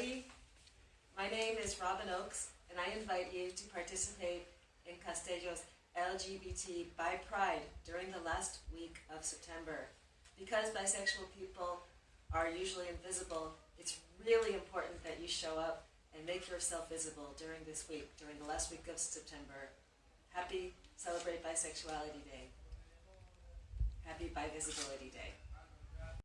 everybody. My name is Robin Oakes, and I invite you to participate in Castello's LGBT Bi Pride during the last week of September. Because bisexual people are usually invisible, it's really important that you show up and make yourself visible during this week, during the last week of September. Happy Celebrate Bisexuality Day. Happy Bi Visibility Day.